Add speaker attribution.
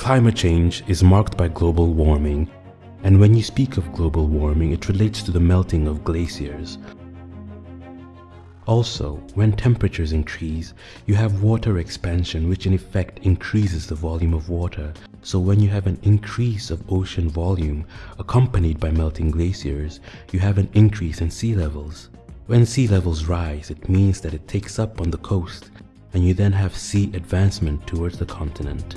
Speaker 1: Climate change is marked by global warming, and when you speak of global warming, it relates to the melting of glaciers. Also, when temperatures increase, you have water expansion which in effect increases the volume of water. So when you have an increase of ocean volume accompanied by melting glaciers, you have an increase in sea levels. When sea levels rise, it means that it takes up on the coast and you then have sea advancement towards the continent.